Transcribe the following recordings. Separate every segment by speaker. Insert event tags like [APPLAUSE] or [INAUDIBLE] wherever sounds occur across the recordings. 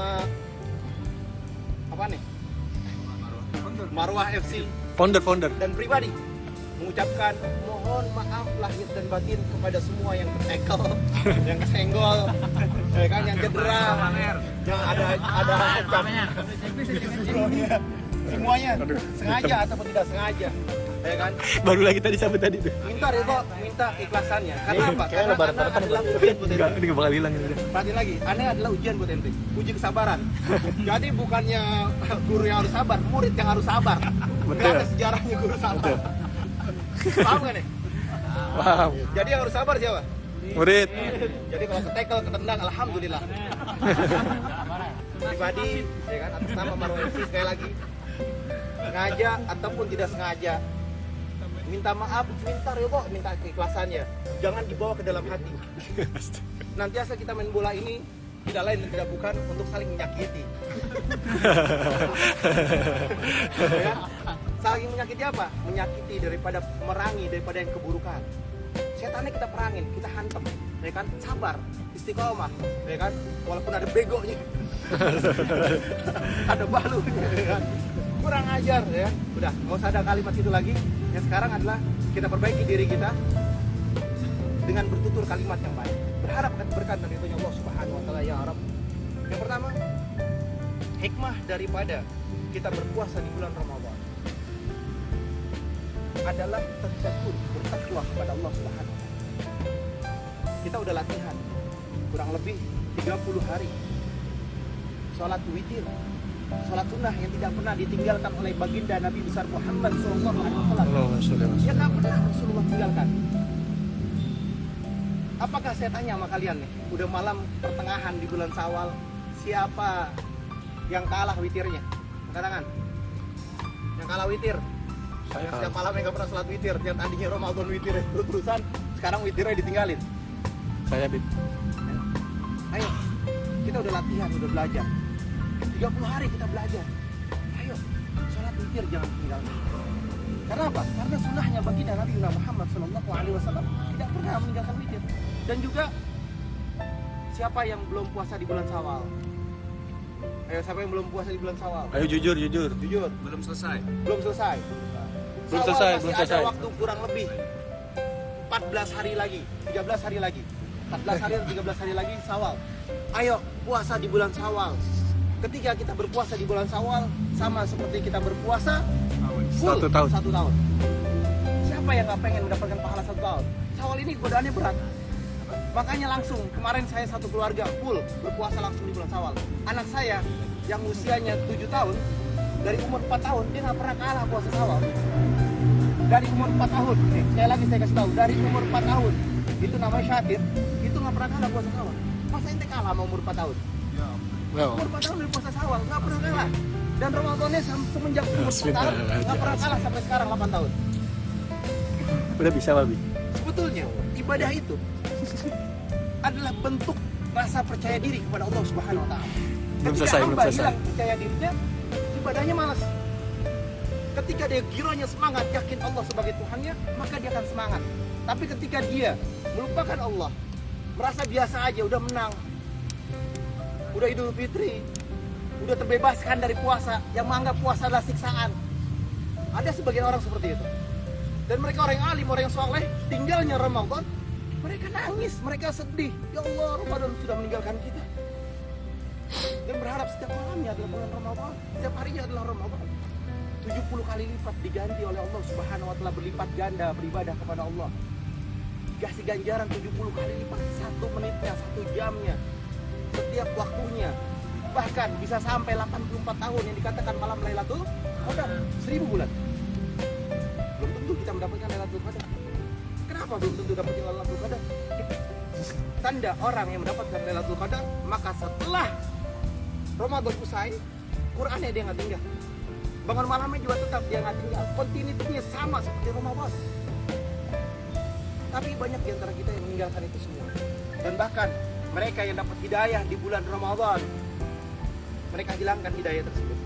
Speaker 1: Uh, apa nih? Marwah FC
Speaker 2: Founder, founder.
Speaker 1: dan pribadi mengucapkan mohon maaf lahir dan batin kepada semua yang tertekel, [LAUGHS] yang kesenggol, ya kan, yang cedera, yang ada ada semuanya. Sengaja ataupun tidak sengaja, ya kan.
Speaker 2: Baru lagi tadi sampai tadi tuh.
Speaker 1: Minta Ridho, minta ikhlasannya. Karena apa?
Speaker 2: Kayaknya
Speaker 1: Karena
Speaker 2: lebaran depan
Speaker 1: adalah ujian buat
Speaker 2: Enggak,
Speaker 1: ente.
Speaker 2: ini nggak bakal hilang ini.
Speaker 1: Perhatiin lagi, aneh adalah ujian buat ente, uji kesabaran. Jadi bukannya guru yang harus sabar, murid yang harus sabar.
Speaker 2: Betul.
Speaker 1: ada sejarahnya guru sabar. Paham gak nih?
Speaker 2: Wow.
Speaker 1: Jadi yang harus sabar siapa?
Speaker 2: Murid.
Speaker 1: Jadi kalau ketekel, ketendang, alhamdulillah. Pribadi, ya kan, atas nama Marwah FC sekali lagi, sengaja ataupun tidak sengaja, minta maaf, minta ridho, minta keikhlasannya. Jangan dibawa ke dalam hati. [LAUGHS] Nanti asal kita main bola ini tidak lain dan tidak bukan untuk saling menyakiti. [LAUGHS] Ya? Saling menyakiti apa? Menyakiti daripada merangi daripada yang keburukan. Setannya kita perangin, kita hantem, ya kan? Sabar, istiqomah, ya kan? Walaupun ada begonya, [LAUGHS] ada balunya, ya kan? Kurang ajar, ya. Udah, nggak usah ada kalimat itu lagi. Yang sekarang adalah kita perbaiki diri kita dengan bertutur kalimat yang baik. Berharap akan berkat dari itu Allah Subhanahu wa taala ya Rabb. Yang pertama, hikmah daripada kita berpuasa di bulan Ramadan adalah tercakur bertakwa kepada Allah Subhanahu wa taala. Kita udah latihan kurang lebih 30 hari sholat witir sholat sunnah yang tidak pernah ditinggalkan oleh baginda Nabi besar Muhammad SAW
Speaker 2: Allahumma sholli ala
Speaker 1: Ya nggak pernah Rasulullah tinggalkan. Apakah saya tanya sama kalian nih, udah malam pertengahan di bulan Sawal, siapa yang kalah witirnya? Angkat tangan. Yang kalah witir.
Speaker 2: Saya
Speaker 1: Setiap malam yang nggak pernah sholat witir, yang tadinya Ramadan witir terus terusan, sekarang witirnya ditinggalin.
Speaker 2: Saya bit.
Speaker 1: Ayo, kita udah latihan, udah belajar. 30 hari kita belajar. Ayo, sholat witir jangan tinggalkan. Karena apa? Karena sunnahnya baginda Nabi Muhammad Shallallahu Alaihi Wasallam tidak pernah meninggalkan witir. Dan juga siapa yang belum puasa di bulan Sawal? Ayo, siapa yang belum puasa di bulan Sawal?
Speaker 2: Ayo jujur, jujur.
Speaker 1: Jujur,
Speaker 3: belum selesai
Speaker 1: belum selesai.
Speaker 2: Belum selesai,
Speaker 1: masih
Speaker 2: belum
Speaker 1: ada
Speaker 2: selesai.
Speaker 1: waktu kurang lebih 14 hari lagi, 13 hari lagi. 14 hari atau 13 hari lagi Sawal. Ayo puasa di bulan Sawal. Ketika kita berpuasa di bulan Sawal sama seperti kita berpuasa full
Speaker 2: Satu tahun.
Speaker 1: Satu tahun. Siapa yang nggak pengen mendapatkan pahala satu tahun? Sawal ini godaannya berat. Makanya langsung kemarin saya satu keluarga full berpuasa langsung di bulan Sawal. Anak saya yang usianya 7 tahun dari umur 4 tahun dia nggak pernah kalah puasa Sawal. Dari umur 4 tahun, nih, sekali lagi saya kasih tahu, dari umur 4 tahun itu namanya Syatir, itu nggak pernah kalah puasa Sawal. Masa ente kalah sama umur 4 tahun?
Speaker 2: Wow.
Speaker 1: Umur 4 tahun dari puasa Sawal, nggak pernah kalah. Dan Ramadannya sem- semenjak umur 4 tahun, nggak pernah kalah sampai sekarang 8 tahun.
Speaker 2: Udah bisa, Babi.
Speaker 1: Sebetulnya ibadah itu [LAUGHS] adalah bentuk rasa percaya diri kepada Allah Subhanahu wa taala.
Speaker 2: Belum
Speaker 1: Ketika
Speaker 2: selesai, belum
Speaker 1: hamba
Speaker 2: selesai.
Speaker 1: hilang percaya dirinya, ibadahnya malas. Ketika dia gironya semangat yakin Allah sebagai Tuhannya, maka dia akan semangat. Tapi ketika dia melupakan Allah, merasa biasa aja udah menang. Udah Idul Fitri, udah terbebaskan dari puasa yang menganggap puasa adalah siksaan. Ada sebagian orang seperti itu. Dan mereka orang yang alim, orang yang soleh, tinggalnya Ramadan, mereka nangis, mereka sedih. Ya Allah, Ramadan sudah meninggalkan kita. Dan berharap setiap malamnya adalah bulan Ramadan, setiap harinya adalah Ramadan. 70 kali lipat diganti oleh Allah Subhanahu wa taala berlipat ganda beribadah kepada Allah. Kasih ganjaran 70 kali lipat satu menitnya, satu jamnya, setiap waktunya. Bahkan bisa sampai 84 tahun yang dikatakan malam Lailatul Qadar, 1000 bulan. Belum tentu kita mendapatkan Lailatul Qadar. Kenapa belum tentu dapetin Lailatul Qadar? Tanda orang yang mendapatkan Lailatul Qadar, maka setelah Ramadan usai, Qurannya dia nggak tinggal. Bangun malamnya juga tetap dia nggak tinggal. Kontinuitasnya sama seperti Ramadan. Tapi banyak di antara kita yang meninggalkan itu semua. Dan bahkan mereka yang dapat hidayah di bulan Ramadan, mereka hilangkan hidayah tersebut.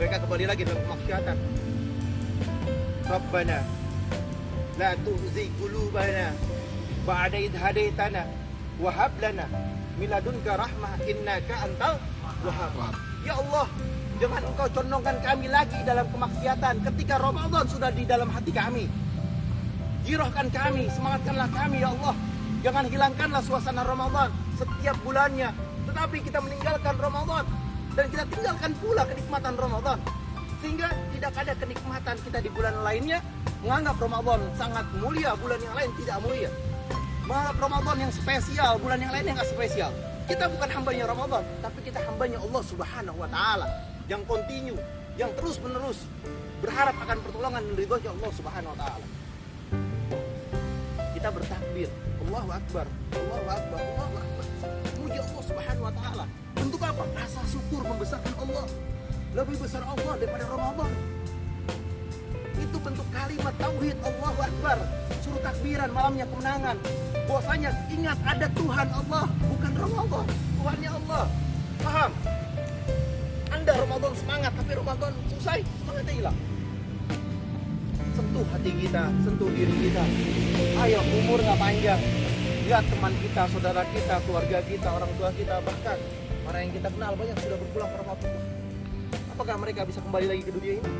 Speaker 1: Mereka kembali lagi dalam kemaksiatan. Rabbana la tu'zi qulubana ba'da idh hadaitana wa hab lana miladunka rahmah innaka antal wahhab. Ya Allah, jangan engkau condongkan kami lagi dalam kemaksiatan ketika Ramadan sudah di dalam hati kami. Girohkan kami, semangatkanlah kami ya Allah. Jangan hilangkanlah suasana Ramadan setiap bulannya. Tetapi kita meninggalkan Ramadan dan kita tinggalkan pula kenikmatan Ramadan. Sehingga tidak ada kenikmatan kita di bulan lainnya menganggap Ramadan sangat mulia, bulan yang lain tidak mulia. Menganggap Ramadan yang spesial, bulan yang lain yang nggak spesial. Kita bukan hambanya Ramadan, tapi kita hambanya Allah Subhanahu wa taala yang kontinu, yang terus-menerus berharap akan pertolongan ridhonya Allah Subhanahu wa taala. Kita bertakbir, Allahu Akbar, Allahu Akbar, Allahu Akbar. Memuji Allah Subhanahu wa taala. Bentuk apa? Rasa syukur membesarkan Allah. Lebih besar Allah daripada Ramadan. Itu bentuk kalimat tauhid Allahu Akbar. Suruh takbiran malamnya kemenangan. Bahwasanya ingat ada Tuhan Allah, bukan Ramadan. Tuhannya Allah. Paham? Anda Ramadan semangat, tapi Ramadan selesai, semangatnya hilang. Sentuh hati kita, sentuh diri kita. Ayo, umur nggak panjang. Lihat teman kita, saudara kita, keluarga kita, orang tua kita, bahkan orang yang kita kenal banyak sudah berpulang ke Ramadan. Apakah mereka bisa kembali lagi ke dunia ini?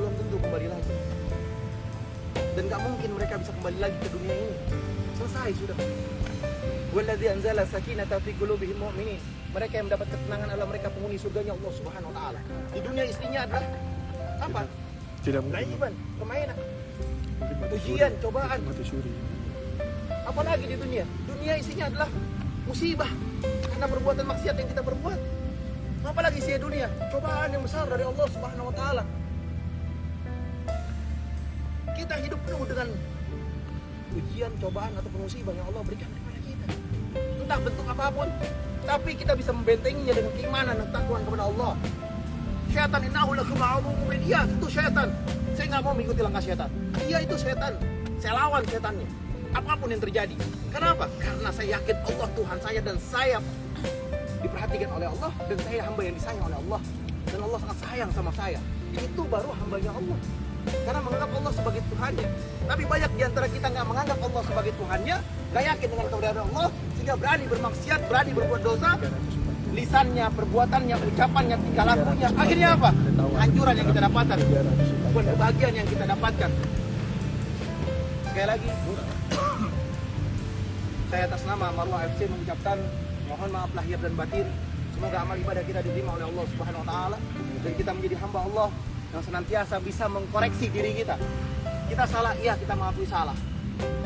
Speaker 1: Belum tentu. Kembali lagi. Dan nggak mungkin mereka bisa kembali lagi ke dunia ini. Selesai sudah. Walladzi anzala sakinata fi qulubihil mu'minin. Mereka yang mendapat ketenangan adalah mereka penghuni surganya Allah Subhanahu wa taala. Di dunia istrinya adalah apa?
Speaker 2: Tidak mungkin.
Speaker 1: Laiban, permainan. Ujian, cobaan. Apalagi di dunia? Dunia isinya adalah musibah karena perbuatan maksiat yang kita perbuat. Apalagi isi dunia? Cobaan yang besar dari Allah Subhanahu wa taala. Kita hidup penuh dengan ujian, cobaan atau musibah yang Allah berikan. Entah bentuk apa pun, tapi kita bisa membentenginya dengan keimanan dan takwa kepada Allah. Syaitan innahu lakum Iya, itu syaitan. Saya nggak mau mengikuti langkah syaitan. Iya, itu syaitan. Saya lawan syaitannya. Apa pun yang terjadi. Kenapa? Karena saya yakin Allah Tuhan saya dan saya diperhatikan oleh Allah dan saya hamba yang disayang oleh Allah dan Allah sangat sayang sama saya. Itu baru hambanya Allah. Karena menganggap Allah sebagai Tuhannya. Tapi banyak di antara kita nggak menganggap Allah sebagai Tuhannya, nggak yakin dengan keberadaan Allah, sehingga berani bermaksiat, berani berbuat dosa, lisannya, perbuatannya, ucapannya, tingkah lakunya. Akhirnya apa? Hancuran yang kita dapatkan, bukan kebahagiaan yang kita dapatkan. Sekali lagi, saya atas nama Marwah FC mengucapkan mohon maaf lahir dan batin. Semoga amal ibadah kita diterima oleh Allah Subhanahu wa taala dan kita menjadi hamba Allah yang senantiasa bisa mengkoreksi diri kita. Kita salah, iya kita mengakui salah.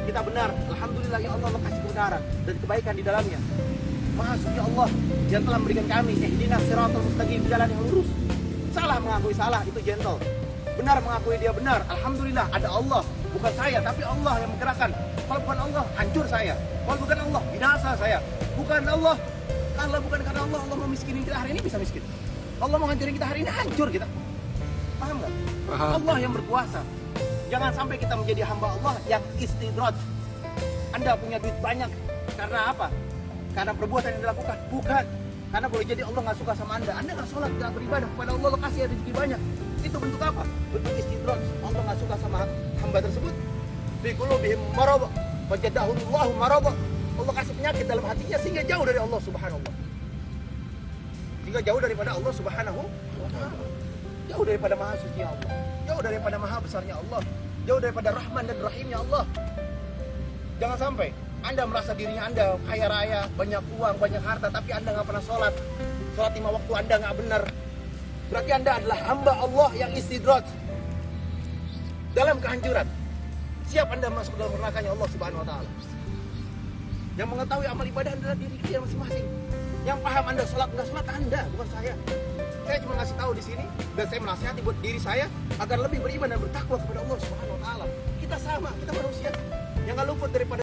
Speaker 1: Kita benar, alhamdulillah ya Allah kasih kebenaran dan kebaikan di dalamnya. Maha suci Allah yang telah memberikan kami ihdinas siratal mustaqim jalan yang lurus. Salah mengakui salah itu gentle. Benar mengakui dia benar. Alhamdulillah ada Allah, bukan saya tapi Allah yang menggerakkan. Kalau bukan Allah, hancur saya. Kalau bukan Allah, binasa saya. Bukan Allah, kalau bukan karena Allah, Allah mau miskinin kita hari ini bisa miskin. Allah mau hancurin kita hari ini hancur kita. Paham nggak?
Speaker 2: Paham.
Speaker 1: Allah yang berkuasa. Jangan sampai kita menjadi hamba Allah yang istidraj. Anda punya duit banyak karena apa? Karena perbuatan yang dilakukan. Bukan. Karena boleh jadi Allah nggak suka sama Anda. Anda nggak sholat, nggak beribadah kepada Allah, Allah kasih rezeki banyak. Itu bentuk apa? Bentuk istidraj. Allah nggak suka sama hamba tersebut. Fi qulubihim marad. Wajadahullahu marad. Allah kasih penyakit dalam hatinya sehingga jauh dari Allah Subhanahu wa taala. Sehingga jauh daripada Allah Subhanahu wa taala. Jauh daripada maha suci Allah. Jauh daripada maha besarnya Allah. Jauh daripada rahman dan rahimnya Allah. Jangan sampai Anda merasa dirinya Anda kaya raya, banyak uang, banyak harta, tapi Anda nggak pernah sholat. Sholat lima waktu Anda nggak benar. Berarti Anda adalah hamba Allah yang istidraj. Dalam kehancuran. Siap Anda masuk dalam nerakanya Allah Subhanahu wa taala. Yang mengetahui amal ibadah adalah diri kita masing-masing. Yang paham Anda sholat nggak sholat Anda, bukan saya. Saya cuma ngasih tahu di sini dan saya menasihati buat diri saya agar lebih beriman dan bertakwa kepada Allah Subhanahu wa taala. Kita sama, kita manusia yang nggak luput daripada